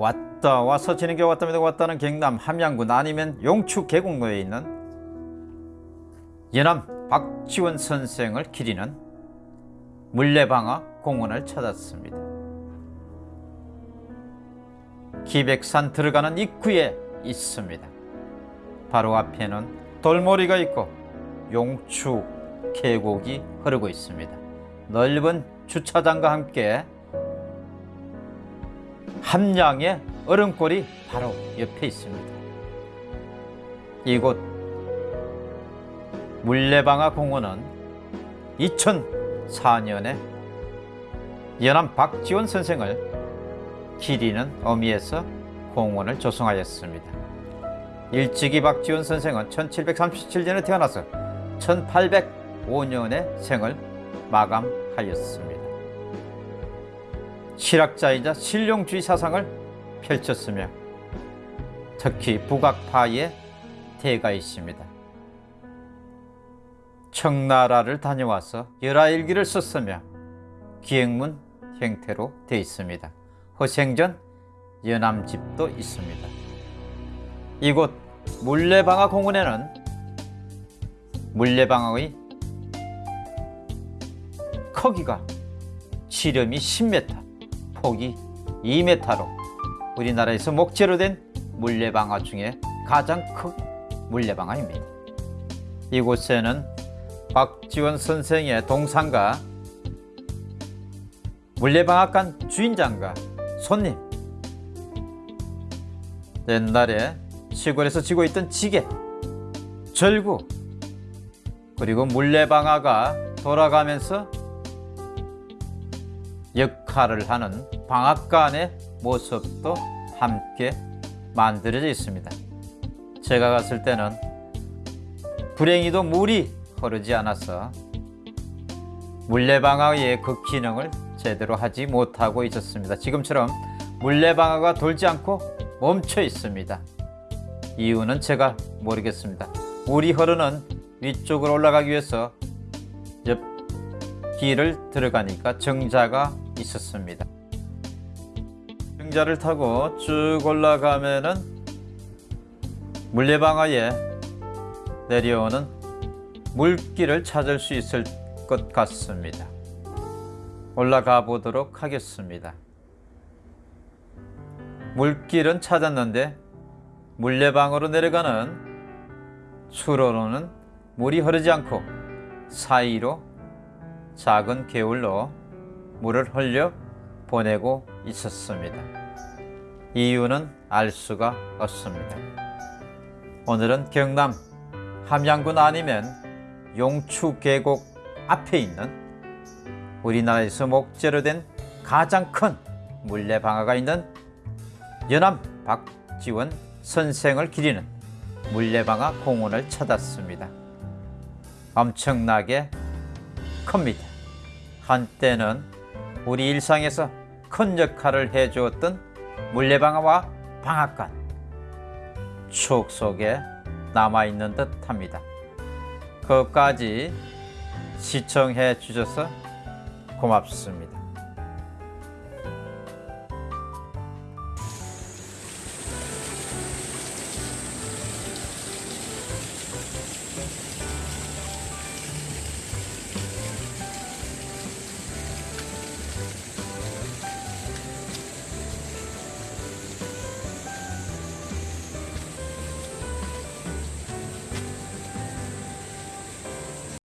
왔다 와서 지는 게 왔답니다 왔다는 경남 함양군 아니면 용추 계곡로에 있는 연암 박지원 선생을 기리는 물레방아 공원을 찾았습니다. 기백산 들어가는 입구에 있습니다. 바로 앞에는 돌머리가 있고 용추 계곡이 흐르고 있습니다. 넓은 주차장과 함께 함량의 얼음골이 바로 옆에 있습니다. 이곳 물레방아 공원은 2004년에 연암 박지원 선생을 기리는 의미에서 공원을 조성하였습니다. 일찍이 박지원 선생은 1737년에 태어나서 1805년에 생을 마감하였습니다. 실학자이자 실용주의 사상을 펼쳤으며 특히 북악파의 대가이십니다. 청나라를 다녀와서 열하일기를 썼으며 기행문 형태로 되어 있습니다. 허생전 연암집도 있습니다. 이곳 물레방아 공원에는 물레방아의 크기가 지름이 10m, 폭이 2m로 우리나라에서 목재로 된 물레방아 중에 가장 큰 물레방아입니다. 이곳에는 박지원 선생의 동상과 물레방앗간 주인장과 손님 옛날에 시골에서 지고 있던 지게 절구 그리고 물레방아가 돌아가면서 역할을 하는 방앗간의 모습도 함께 만들어져 있습니다. 제가 갔을 때는 불행히도 물이 흐르지 않아서 물레방아의 그 기능을 제대로 하지 못하고 있었습니다. 지금처럼 물레방아가 돌지 않고 멈춰 있습니다. 이유는 제가 모르겠습니다. 물이 흐르는 위쪽으로 올라가기 위해서 옆 길을 들어가니까 정자가 있었습니다. 정자를 타고 쭉 올라가면은 물레방아에 내려오는 물길을 찾을 수 있을 것 같습니다. 올라가 보도록 하겠습니다. 물길은 찾았는데 물레방으로 내려가는 수로로는 물이 흐르지 않고 사이로 작은 개울로 물을 흘려 보내고 있었습니다. 이유는 알 수가 없습니다. 오늘은 경남 함양군 아니면 용추 계곡 앞에 있는 우리나라에서 목재로 된 가장 큰 물레방아가 있는 연암 박지원 선생을 기리는 물레방아 공원을 찾았습니다. 엄청나게 큽니다. 한때는 우리 일상에서 큰 역할을 해주었던 물레방아와 방앗간 추억 속에 남아있는 듯 합니다. 그까지 시청해 주셔서 고맙습니다.